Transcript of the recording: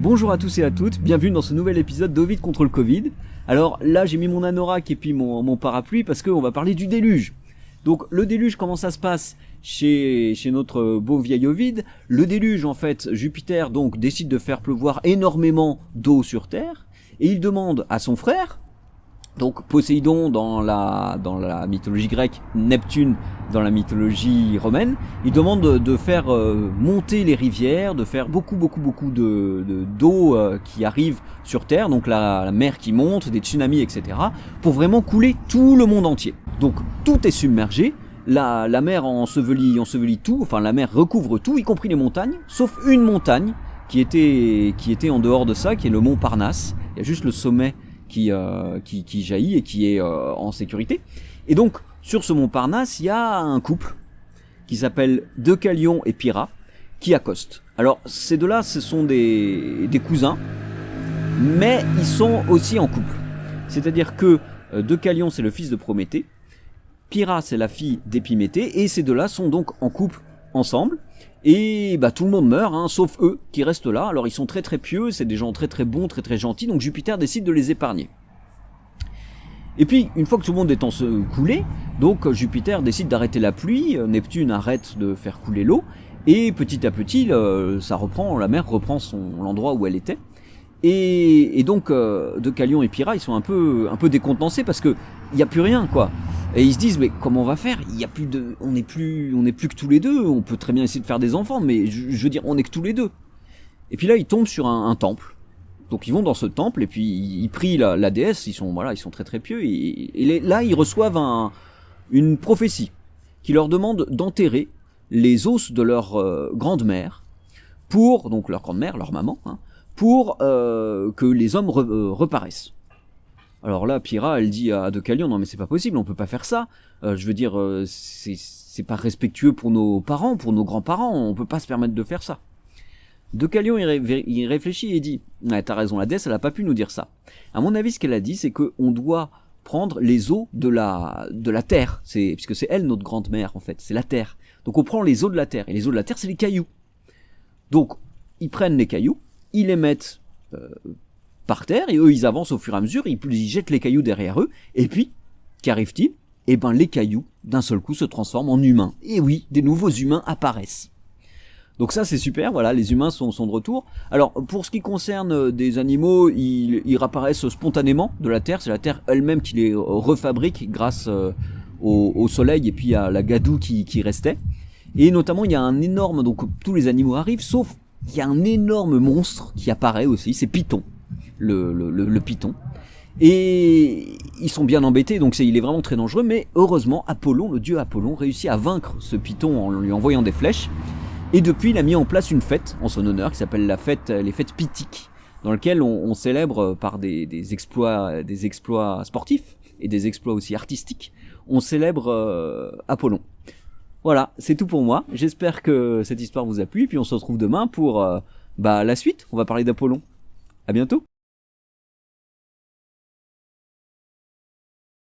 Bonjour à tous et à toutes, bienvenue dans ce nouvel épisode d'Ovid contre le Covid. Alors là j'ai mis mon anorak et puis mon, parapluie parce qu'on va parler du déluge. Donc le déluge, comment ça se passe chez, chez notre beau vieil Ovid Le déluge en fait, Jupiter donc décide de faire pleuvoir énormément d'eau sur Terre et il demande à son frère, donc Poséidon dans la, dans la mythologie grecque, Neptune dans la mythologie romaine, il demande de, faire euh, monter les rivières, de faire beaucoup beaucoup beaucoup de d'eau euh, qui arrive sur Terre, donc la, mer qui monte, des tsunamis, etc., pour vraiment couler tout le monde entier. Donc tout est submergé, la, la mer ensevelit, ensevelit tout, enfin la mer recouvre tout, y compris les montagnes, sauf une montagne qui était, qui était en dehors de ça, qui est le mont Parnasse. Il y a juste le sommet euh, qui, jaillit et qui est euh, en sécurité. Et donc, sur ce mont Parnasse, il y a un couple qui s'appelle Deucalion et Pyrrha qui accostent. Alors, ces deux-là, ce sont des, des cousins, mais ils sont aussi en couple. C'est-à-dire que euh, Deucalion, c'est le fils de Prométhée, Pyrrha, c'est la fille d'Épiméthée, et ces deux-là sont donc en couple ensemble. Et bah tout le monde meurt, hein, sauf eux qui restent là. Alors ils sont très très pieux, c'est des gens très très bons, très très gentils, donc Jupiter décide de les épargner. Et puis, une fois que tout le monde est en se couler, donc Jupiter décide d'arrêter la pluie, Neptune arrête de faire couler l'eau, et petit à petit, ça reprend, la mer reprend son l'endroit où elle était. Et, donc, euh, de Calion et Pyrrha, ils sont un peu, un peu décontenancés parce que il n'y a plus rien, quoi. Et ils se disent, mais comment on va faire? Il y a plus de, on n'est plus, on n'est plus que tous les deux. On peut très bien essayer de faire des enfants, mais je, veux dire, on n'est que tous les deux. Et puis là, ils tombent sur un, temple. Donc ils vont dans ce temple et puis ils, prient la, déesse. Ils sont, voilà, ils sont très très pieux. Et, là, ils reçoivent un, une prophétie qui leur demande d'enterrer les os de leur euh, grande-mère pour, donc leur grande-mère, leur maman, hein, pour euh, que les hommes euh, reparaissent. Alors là, Pyrrha, elle dit à Deucalion, non mais c'est pas possible, on peut pas faire ça. Euh, je veux dire, euh, c'est pas respectueux pour nos parents, pour nos grands-parents, on peut pas se permettre de faire ça. Deucalion, il, il réfléchit et dit, ouais, t'as raison, la déesse, elle a pas pu nous dire ça. À mon avis, ce qu'elle a dit, c'est qu'on doit prendre les eaux de la, de la terre, c'est, puisque c'est elle notre grande-mère, en fait, c'est la terre. Donc on prend les eaux de la terre, et les eaux de la terre, c'est les cailloux. Donc, ils prennent les cailloux, ils les mettent euh, par terre, et eux ils avancent au fur et à mesure, ils, jettent les cailloux derrière eux, et puis, qu'arrive-t-il? Eh ben les cailloux, d'un seul coup, se transforment en humains. Et oui, des nouveaux humains apparaissent. Donc ça c'est super, voilà, les humains sont, sont, de retour. Alors pour ce qui concerne euh, des animaux, ils, ils réapparaissent spontanément de la Terre, c'est la Terre elle-même qui les refabrique grâce euh, au, soleil et puis à la gadoue qui, qui restait. Et notamment il y a un énorme, donc tous les animaux arrivent, sauf il y a un énorme monstre qui apparaît aussi, c'est Python le, python. Et ils sont bien embêtés, donc il est vraiment très dangereux, mais heureusement, Apollon, le dieu Apollon, réussit à vaincre ce python en lui envoyant des flèches. Et depuis, il a mis en place une fête en son honneur qui s'appelle la fête, les fêtes pythiques, dans laquelle on, célèbre par des, exploits, des exploits sportifs et des exploits aussi artistiques, on célèbre euh, Apollon. Voilà, c'est tout pour moi. J'espère que cette histoire vous a plu, et puis on se retrouve demain pour euh, bah, la suite. On va parler d'Apollon. À bientôt